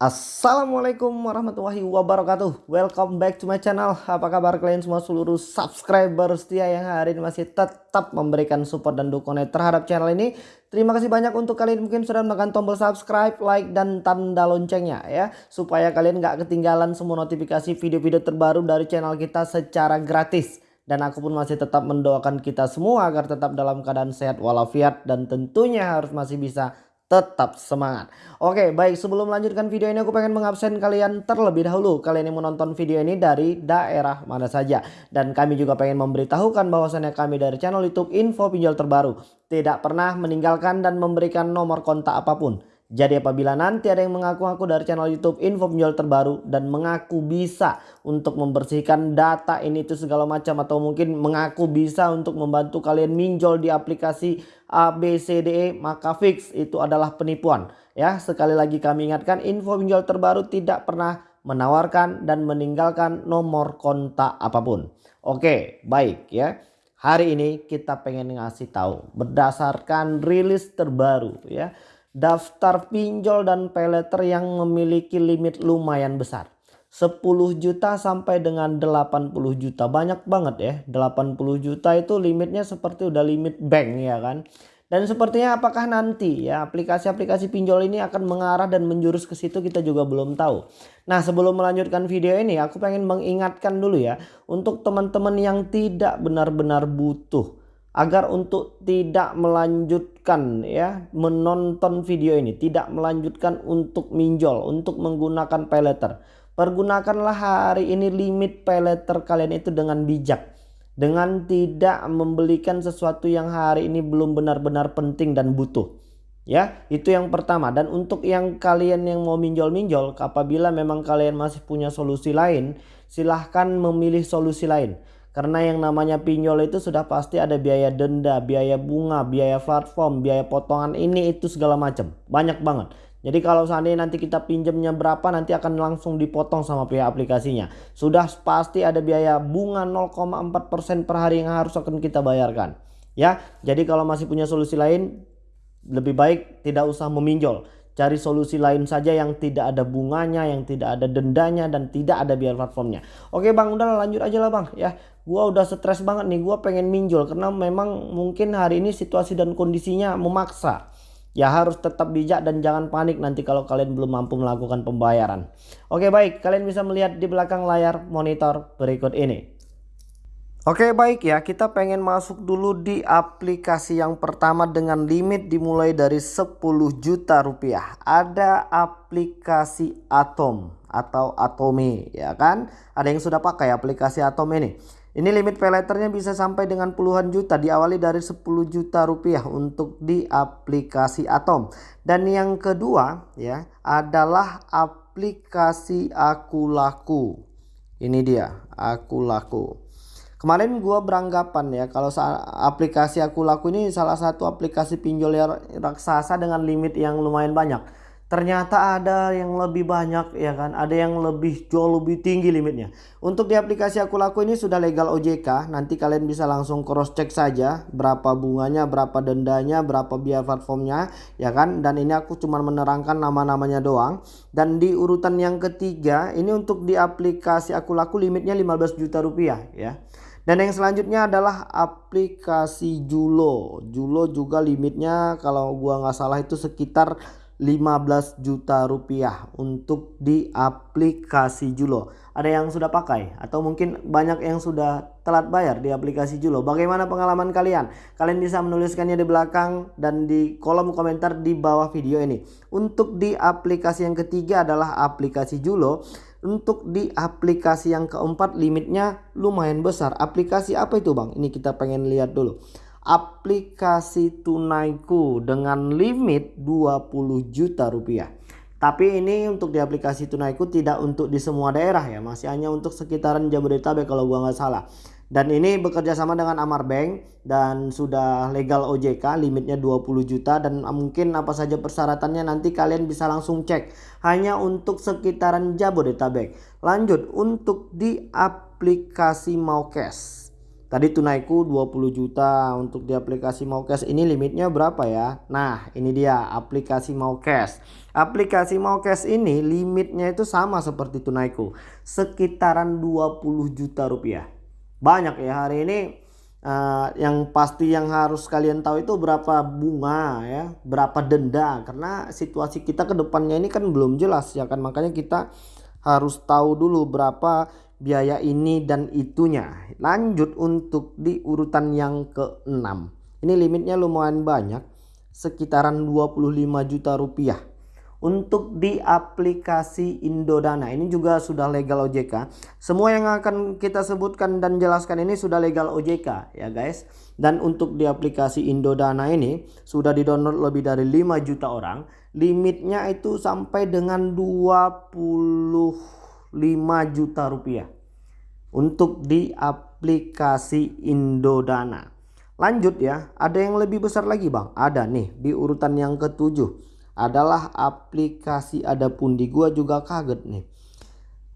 Assalamualaikum warahmatullahi wabarakatuh. Welcome back to my channel. Apa kabar kalian semua seluruh subscriber setia yang hari ini masih tetap memberikan support dan dukungan terhadap channel ini? Terima kasih banyak untuk kalian mungkin sudah menekan tombol subscribe, like, dan tanda loncengnya ya. Supaya kalian gak ketinggalan semua notifikasi video-video terbaru dari channel kita secara gratis. Dan aku pun masih tetap mendoakan kita semua agar tetap dalam keadaan sehat walafiat dan tentunya harus masih bisa tetap semangat. Oke baik sebelum melanjutkan video ini aku pengen mengabsen kalian terlebih dahulu. Kalian yang menonton video ini dari daerah mana saja. Dan kami juga pengen memberitahukan bahwasannya kami dari channel youtube info pinjol terbaru. Tidak pernah meninggalkan dan memberikan nomor kontak apa pun. Jadi apabila nanti ada yang mengaku-ngaku dari channel YouTube info penjual terbaru dan mengaku bisa untuk membersihkan data ini itu segala macam atau mungkin mengaku bisa untuk membantu kalian minjol di aplikasi ABCDE maka fix itu adalah penipuan. Ya, sekali lagi kami ingatkan info pinjol terbaru tidak pernah menawarkan dan meninggalkan nomor kontak apa pun. Oke, baik ya. Hari ini kita pengen ngasih tahu berdasarkan rilis terbaru ya daftar pinjol dan peleter yang memiliki limit lumayan besar. 10 juta sampai dengan 80 juta. Banyak banget ya. 80 juta itu limitnya seperti udah limit bank ya kan? Dan sepertinya apakah nanti ya aplikasi-aplikasi pinjol ini akan mengarah dan menjurus ke situ kita juga belum tahu. Nah sebelum melanjutkan video ini aku pengen mengingatkan dulu ya untuk teman-teman yang tidak benar-benar butuh agar untuk tidak melanjutkan ya menonton video ini tidak melanjutkan untuk minjol untuk menggunakan paylater pergunakanlah hari ini limit paylater kalian itu dengan bijak dengan tidak membelikan sesuatu yang hari ini belum benar-benar penting dan butuh ya itu yang pertama dan untuk yang kalian yang mau minjol-minjol apabila memang kalian masih punya solusi lain silahkan memilih solusi lain karena yang namanya pinjol itu sudah pasti ada biaya denda, biaya bunga, biaya platform, biaya potongan ini itu segala macam. Banyak banget. Jadi kalau seandainya nanti kita pinjamnya berapa nanti akan langsung dipotong sama pihak aplikasinya. Sudah pasti ada biaya bunga 0,4% per hari yang harus akan kita bayarkan. Ya, jadi kalau masih punya solusi lain lebih baik tidak usah meminjol. Cari solusi lain saja yang tidak ada bunganya, yang tidak ada dendanya dan tidak ada biaya platformnya. Oke bang, udah lanjut aja lah bang ya. Gua udah stres banget nih, gua pengen minjol karena memang mungkin hari ini situasi dan kondisinya memaksa. Ya harus tetap bijak dan jangan panik nanti kalau kalian belum mampu melakukan pembayaran. Oke baik, kalian bisa melihat di belakang layar monitor berikut ini. Oke baik ya. Kita pengen masuk dulu di aplikasi yang pertama dengan limit dimulai dari 10 juta rupiah. Ada aplikasi Atom atau Atome ya kan? Ada yang sudah pakai aplikasi Atom ini Ini limit payletternya bisa sampai dengan puluhan juta diawali dari 10 juta rupiah untuk di aplikasi Atom. Dan yang kedua ya adalah aplikasi Aku Laku Ini dia Aku Laku Kemarin gue beranggapan ya kalau aplikasi aku laku ini salah satu aplikasi pinjol raksasa dengan limit yang lumayan banyak. Ternyata ada yang lebih banyak ya kan, ada yang lebih jauh lebih tinggi limitnya. Untuk di aplikasi aku laku ini sudah legal OJK, nanti kalian bisa langsung cross check saja berapa bunganya, berapa dendanya, berapa biaya platformnya ya kan. Dan ini aku cuma menerangkan nama-namanya doang. Dan di urutan yang ketiga ini untuk di aplikasi aku laku limitnya 15 juta rupiah ya. Dan yang selanjutnya adalah aplikasi Julo. Julo juga limitnya kalau gua nggak salah itu sekitar 15 juta rupiah untuk di aplikasi Julo. Ada yang sudah pakai atau mungkin banyak yang sudah telat bayar di aplikasi Julo. Bagaimana pengalaman kalian? Kalian bisa menuliskannya di belakang dan di kolom komentar di bawah video ini. Untuk di aplikasi yang ketiga adalah aplikasi Julo. Untuk di aplikasi yang keempat limitnya lumayan besar. Aplikasi apa itu bang? Ini kita pengen lihat dulu aplikasi tunaiku dengan limit 20 juta rupiah. Tapi ini untuk di aplikasi tunaiku tidak untuk di semua daerah ya, masih hanya untuk sekitaran Jabodetabek kalau gua nggak salah. Dan ini bekerja sama dengan Amar Bank dan sudah legal OJK limitnya 20 juta dan mungkin apa saja persyaratannya nanti kalian bisa langsung cek hanya untuk sekitaran Jabodetabek. Lanjut untuk di aplikasi Maukes. Tadi tunaiku 20 juta untuk di aplikasi mau cash ini limitnya berapa ya? Nah ini dia aplikasi mau cash. Aplikasi mau cash ini limitnya itu sama seperti tunaiku. Sekitaran 20 juta rupiah. Banyak ya hari ini uh, yang pasti yang harus kalian tahu itu berapa bunga ya. Berapa denda. Karena situasi kita ke depannya ini kan belum jelas ya kan. Makanya kita harus tahu dulu berapa biaya ini dan itunya. Lanjut untuk di urutan yang ke-6. Ini limitnya lumayan banyak, sekitaran 25 juta rupiah. Untuk di aplikasi Indodana ini juga sudah legal OJK. Semua yang akan kita sebutkan dan jelaskan ini sudah legal OJK ya guys. Dan untuk di aplikasi Indodana ini sudah di-download lebih dari 5 juta orang. Limitnya itu sampai dengan 20 5 juta rupiah untuk di aplikasi Indodana. Lanjut ya, ada yang lebih besar lagi bang. Ada nih di urutan yang ketujuh adalah aplikasi Ada Pundi. Gua juga kaget nih.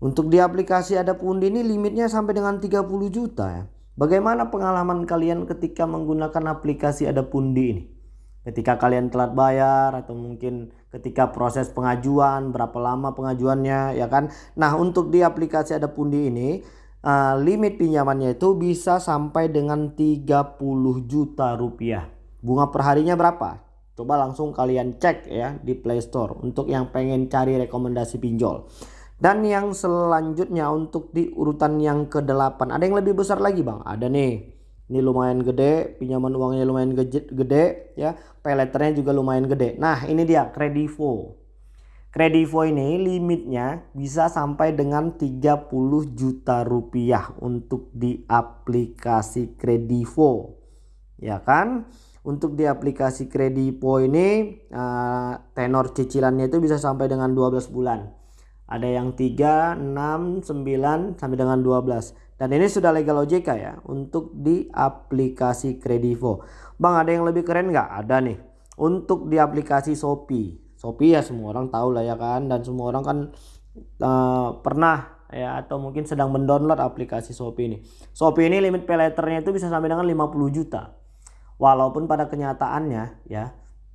Untuk di aplikasi Ada Pundi ini limitnya sampai dengan 30 juta ya. Bagaimana pengalaman kalian ketika menggunakan aplikasi Ada Pundi ini? Ketika kalian telat bayar atau mungkin ketika proses pengajuan berapa lama pengajuannya ya kan? Nah untuk di aplikasi ada pundi ini uh, limit pinjamannya itu bisa sampai dengan 30 juta rupiah. Bunga perharinya berapa? Coba langsung kalian cek ya di Play Store untuk yang pengen cari rekomendasi pinjol. Dan yang selanjutnya untuk di urutan yang ke-8 ada yang lebih besar lagi bang? Ada nih ini lumayan gede pinjaman uangnya lumayan gede, ya. Peleternya juga lumayan gede. Nah ini dia kredivo kredivo ini limitnya bisa sampai dengan 30 juta rupiah untuk di aplikasi kredivo ya kan? Untuk di aplikasi kredivo ini uh, tenor cicilannya itu bisa sampai dengan 12 bulan ada yang 3, 6, 9 sampai dengan 12 dan ini sudah legal OJK ya untuk di aplikasi Kredivo. Bang ada yang lebih keren nggak? Ada nih. Untuk di aplikasi Shopee. Shopee ya semua orang tahu lah ya kan dan semua orang kan uh, pernah ya atau mungkin sedang mendownload aplikasi Shopee ini. Shopee ini limit pay itu bisa sampai dengan 50 juta. Walaupun pada kenyataannya ya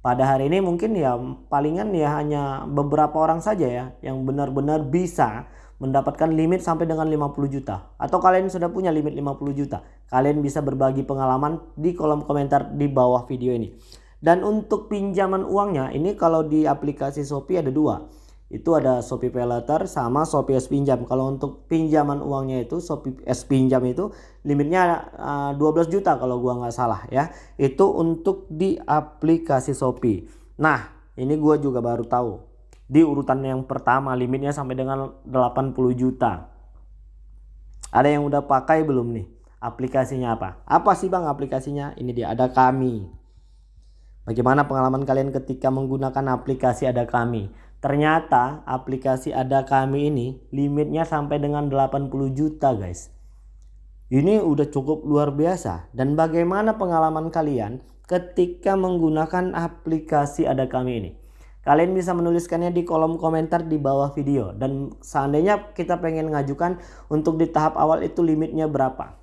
pada hari ini mungkin ya palingan ya hanya beberapa orang saja ya yang benar-benar bisa mendapatkan limit sampai dengan 50 juta. Atau kalian sudah punya limit 50 juta kalian bisa berbagi pengalaman di kolom komentar di bawah video ini. Dan untuk pinjaman uangnya ini kalau di aplikasi Shopee ada dua itu ada Shopee Pay Later sama Shopee S Pinjam kalau untuk pinjaman uangnya itu Shopee S Pinjam itu limitnya uh, eh, 12 juta kalau gua nggak salah ya itu untuk di aplikasi Shopee nah ini gua juga baru tahu di urutan yang pertama limitnya sampai dengan 80 juta. Ada yang udah pakai belum nih? Aplikasinya apa? Apa sih bang aplikasinya? Ini dia ada kami. Bagaimana pengalaman kalian ketika menggunakan aplikasi ada kami? Ternyata aplikasi ada kami ini limitnya sampai dengan 80 juta guys. Ini udah cukup luar biasa. Dan bagaimana pengalaman kalian ketika menggunakan aplikasi ada kami ini? Kalian bisa menuliskannya di kolom komentar di bawah video. Dan seandainya kita pengen ngajukan untuk di tahap awal itu limitnya berapa.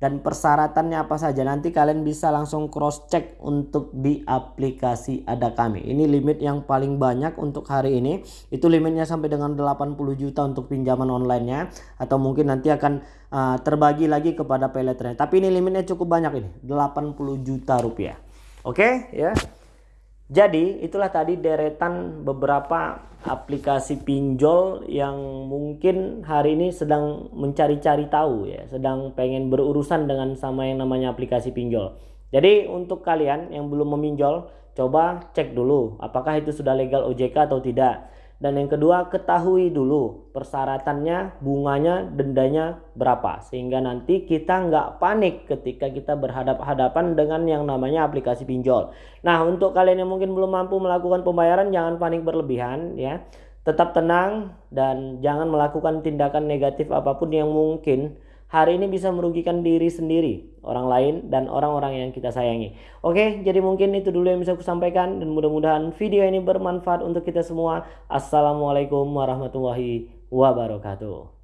Dan persyaratannya apa saja. Nanti kalian bisa langsung cross check untuk di aplikasi ada kami. Ini limit yang paling banyak untuk hari ini. Itu limitnya sampai dengan 80 juta untuk pinjaman online-nya. Atau mungkin nanti akan uh, terbagi lagi kepada peleternya. Tapi ini limitnya cukup banyak ini. 80 juta rupiah. Oke okay, ya. Jadi itulah tadi deretan beberapa aplikasi pinjol yang mungkin hari ini sedang mencari-cari tahu ya, sedang pengen berurusan dengan sama yang namanya aplikasi pinjol. Jadi untuk kalian yang belum meminjol, coba cek dulu apakah itu sudah legal OJK atau tidak. Dan yang kedua ketahui dulu persyaratannya, bunganya, dendanya berapa. Sehingga nanti kita nggak panik ketika kita berhadapan-hadapan dengan yang namanya aplikasi pinjol. Nah untuk kalian yang mungkin belum mampu melakukan pembayaran jangan panik berlebihan ya. Tetap tenang dan jangan melakukan tindakan negatif apa pun yang mungkin hari ini bisa merugikan diri sendiri, orang lain, dan orang-orang yang kita sayangi. Oke, jadi mungkin itu dulu yang bisa aku sampaikan dan mudah-mudahan video ini bermanfaat untuk kita semua. Assalamualaikum warahmatullahi wabarakatuh.